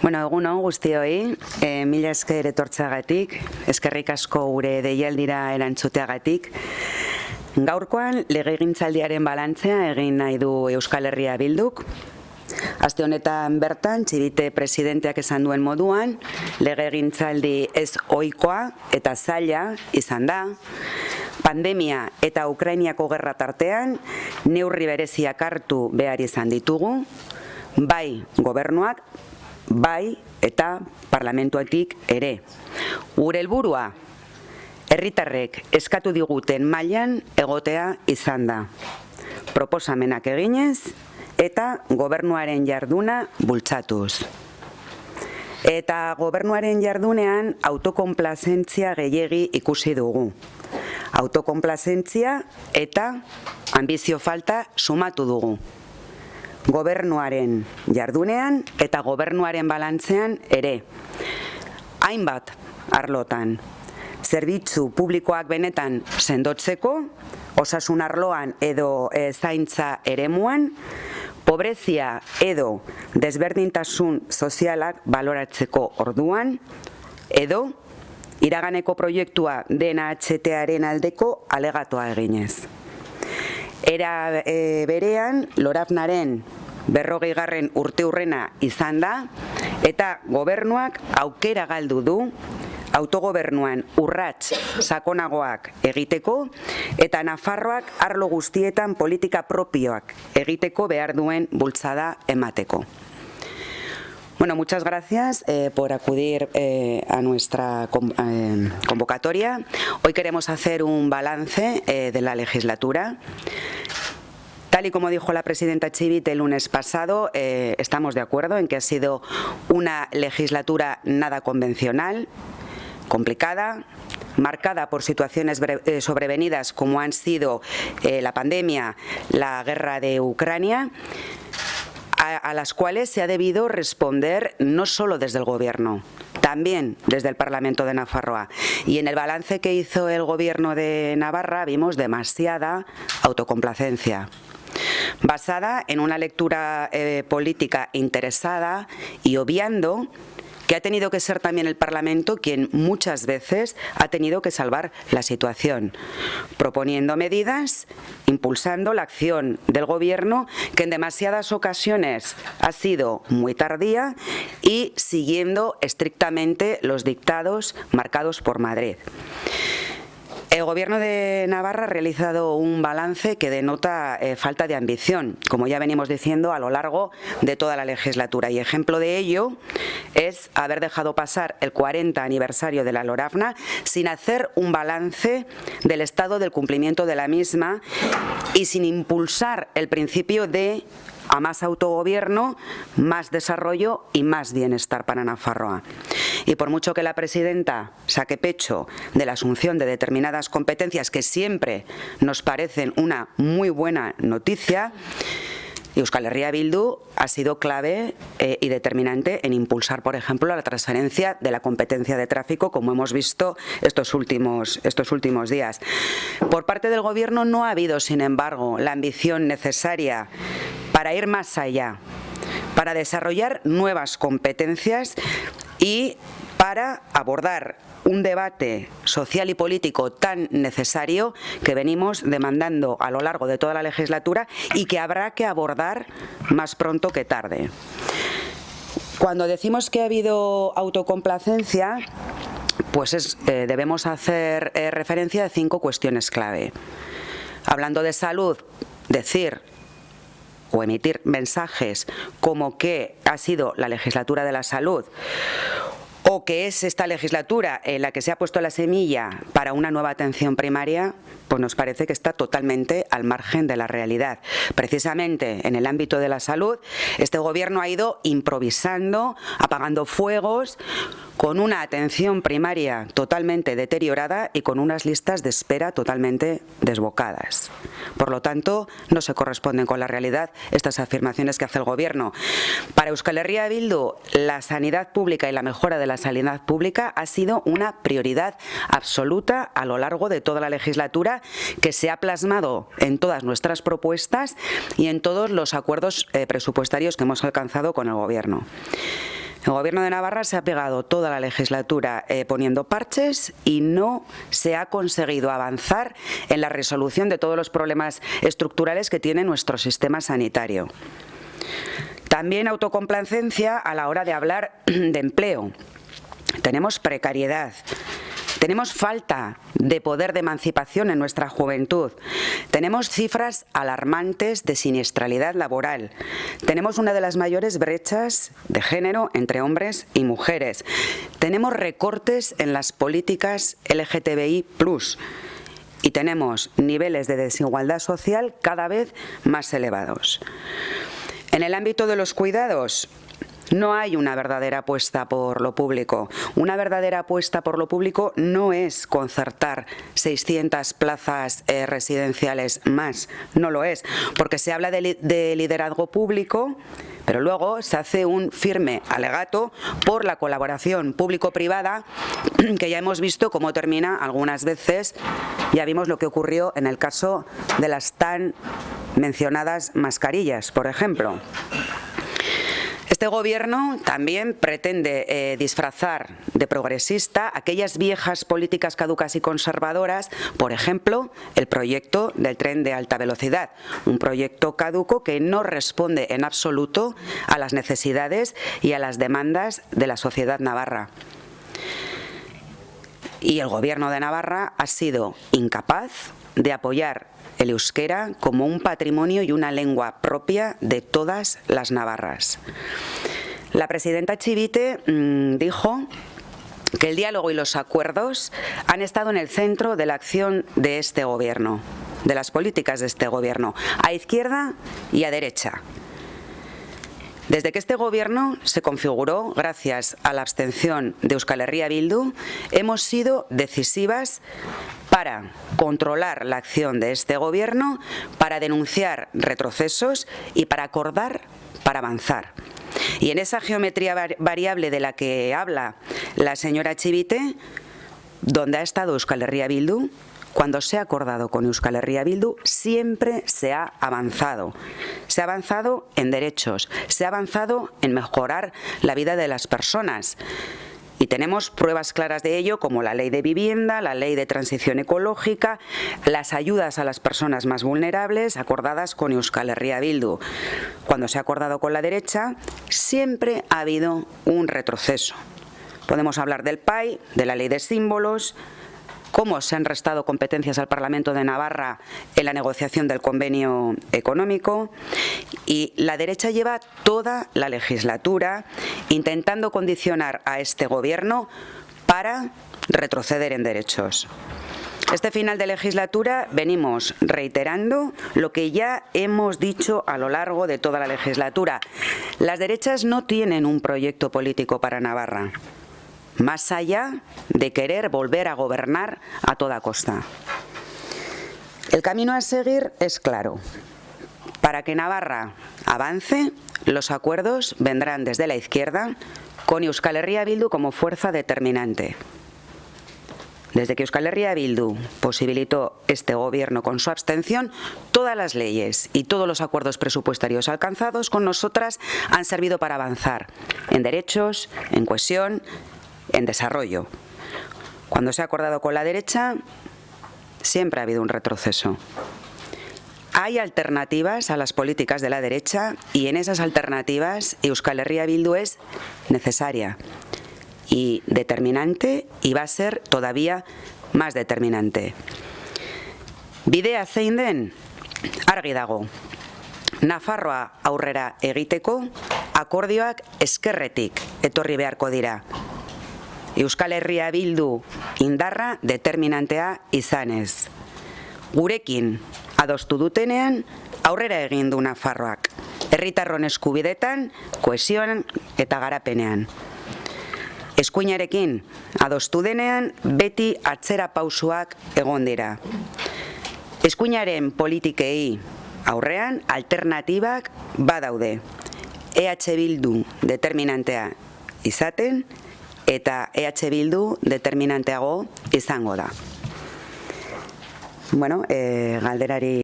Bueno, egun hon guztioi, e, mila esker etortzagatik, eskerrik asko gure deialdira erantzuteagatik. Gaurkoan, legegintzaldiaren balantzea egin nahi du Euskal Herria Bilduk, Aste honetan bertan, txibite presidenteak esan duen moduan, lege gintzaldi ez oikoa eta zaila izan da, pandemia eta Ukrainiako gerra tartean, neurri bereziak hartu behar izan ditugu, bai gobernuak, bai eta parlamentuatik ere. Gure helburua herritarrek eskatu diguten mailan egotea izan da. Proposamenak eginez, eta gobernuaren jarduna bultzatuz. Eta gobernuaren jardunean autokonplazentzia gehiegi ikusi dugu. Autokonplazentzia eta ambizio falta sumatu dugu. Gobernuaren jardunean eta gobernuaren balantzean ere. Hainbat arlotan, zerbitzu publikoak benetan sendotzeko, osasun arloan edo e, zaintza eremuan, pobrezia edo desberdintasun sozialak baloratzeko orduan, edo iraganeko proiektua dena HTaren aldeko alegatoa eginez. Era e, berean, Lorafnaren berrogei garren urte hurrena izan da, eta gobernuak aukera galdu du autogobernuan urrats sakonagoak egiteko eta Nafarroak arlo guztietan politika propioak egiteko behar duen bultzada emateko. Bueno, muchas gracias eh, por acudir eh, a nuestra eh, convocatoria. Hoy queremos hacer un balance eh, de la legislatura. Tal y como dijo la presidenta Chivit el lunes pasado, eh, estamos de acuerdo en que ha sido una legislatura nada convencional, complicada, marcada por situaciones sobrevenidas como han sido la pandemia, la guerra de Ucrania, a, las cuales se ha debido responder no solo desde el Gobierno, también desde el Parlamento de Nafarroa. Y en el balance que hizo el Gobierno de Navarra vimos demasiada autocomplacencia basada en una lectura eh, política interesada y obviando que ha tenido que ser también el Parlamento quien muchas veces ha tenido que salvar la situación, proponiendo medidas, impulsando la acción del Gobierno que en demasiadas ocasiones ha sido muy tardía y siguiendo estrictamente los dictados marcados por Madrid. El Gobierno de Navarra ha realizado un balance que denota eh, falta de ambición, como ya venimos diciendo a lo largo de toda la legislatura. Y ejemplo de ello es haber dejado pasar el 40 aniversario de la LORAFNA sin hacer un balance del estado del cumplimiento de la misma y sin impulsar el principio de a más autogobierno, más desarrollo y más bienestar para Nafarroa. Y por mucho que la presidenta saque pecho de la asunción de determinadas competencias que siempre nos parecen una muy buena noticia, Euskal Herria Bildu ha sido clave eh, y determinante en impulsar, por ejemplo, la transferencia de la competencia de tráfico, como hemos visto estos últimos, estos últimos días. Por parte del Gobierno no ha habido, sin embargo, la ambición necesaria para ir más allá, para desarrollar nuevas competencias y para abordar un debate social y político tan necesario que venimos demandando a lo largo de toda la legislatura y que habrá que abordar más pronto que tarde. Cuando decimos que ha habido autocomplacencia, pues eh, debemos hacer eh, referencia a cinco cuestiones clave. Hablando de salud, decir o emitir mensajes como que ha sido la legislatura de la salud o que es esta legislatura en la que se ha puesto la semilla para una nueva atención primaria, pues nos parece que está totalmente al margen de la realidad. Precisamente en el ámbito de la salud, este gobierno ha ido improvisando, apagando fuegos, con una atención primaria totalmente deteriorada y con unas listas de espera totalmente desbocadas. Por lo tanto, no se corresponden con la realidad estas afirmaciones que hace el Gobierno. Para Euskal Herria Bildu, la sanidad pública y la mejora de la sanidad pública ha sido una prioridad absoluta a lo largo de toda la legislatura que se ha plasmado en todas nuestras propuestas y en todos los acuerdos eh, presupuestarios que hemos alcanzado con el Gobierno. El Gobierno de Navarra se ha pegado toda la legislatura eh, poniendo parches y no se ha conseguido avanzar en la resolución de todos los problemas estructurales que tiene nuestro sistema sanitario. También autocomplacencia a la hora de hablar de empleo. Tenemos precariedad, tenemos falta de poder de emancipación en nuestra juventud. Tenemos cifras alarmantes de siniestralidad laboral. Tenemos una de las mayores brechas de género entre hombres y mujeres. Tenemos recortes en las políticas LGTBI+. Y tenemos niveles de desigualdad social cada vez más elevados. En el ámbito de los cuidados, no hay una verdadera apuesta por lo público. Una verdadera apuesta por lo público no es concertar 600 plazas eh, residenciales más, no lo es, porque se habla de, liderazgo público, pero luego se hace un firme alegato por la colaboración público-privada que ya hemos visto cómo termina algunas veces, ya vimos lo que ocurrió en el caso de las tan mencionadas mascarillas, por ejemplo. Este gobierno también pretende eh, disfrazar de progresista aquellas viejas políticas caducas y conservadoras, por ejemplo, el proyecto del tren de alta velocidad, un proyecto caduco que no responde en absoluto a las necesidades y a las demandas de la sociedad navarra. Y el gobierno de Navarra ha sido incapaz de apoyar el euskera como un patrimonio y una lengua propia de todas las navarras. La presidenta Chivite mm, dijo que el diálogo y los acuerdos han estado en el centro de la acción de este gobierno, de las políticas de este gobierno, a izquierda y a derecha. Desde que este gobierno se configuró, gracias a la abstención de Euskal Herria Bildu, hemos sido decisivas para controlar la acción de este gobierno, para denunciar retrocesos y para acordar para avanzar. Y en esa geometría variable de la que habla la señora Chivite, donde ha estado Euskal Herria Bildu, cuando se ha acordado con Euskal Herria Bildu, siempre se ha avanzado. Se ha avanzado en derechos, se ha avanzado en mejorar la vida de las personas. Y tenemos pruebas claras de ello como la ley de vivienda, la ley de transición ecológica, las ayudas a las personas más vulnerables acordadas con Euskal Herria Bildu. Cuando se ha acordado con la derecha, siempre ha habido un retroceso. Podemos hablar del PAI, de la ley de símbolos, cómo se han restado competencias al Parlamento de Navarra en la negociación del convenio económico y la derecha lleva toda la legislatura intentando condicionar a este gobierno para retroceder en derechos. Este final de legislatura venimos reiterando lo que ya hemos dicho a lo largo de toda la legislatura. Las derechas no tienen un proyecto político para Navarra más allá de querer volver a gobernar a toda costa. El camino a seguir es claro. Para que Navarra avance, los acuerdos vendrán desde la izquierda con Euskal Herria Bildu como fuerza determinante. Desde que Euskal Herria Bildu posibilitó este gobierno con su abstención, todas las leyes y todos los acuerdos presupuestarios alcanzados con nosotras han servido para avanzar en derechos, en cohesión, en desarrollo. Cuando se ha acordado con la derecha, siempre ha habido un retroceso. Hay alternativas a las políticas de la derecha y en esas alternativas Euskal Herria Bildu es necesaria y determinante y va a ser todavía más determinante. Bidea zein den, argi dago. Nafarroa aurrera egiteko, akordioak eskerretik etorri beharko dira. Euskal Herria Bildu indarra determinantea izanez. Gurekin adostu dutenean aurrera egin du Nafarroak. Herritarron eskubidetan, koesioan eta garapenean. Eskuinarekin adostu denean beti atzera pausuak egon dira. Eskuinaren politikei aurrean alternatibak badaude. EH Bildu determinantea izaten, eta EH Bildu determinanteago izango da. bueno, e, galderari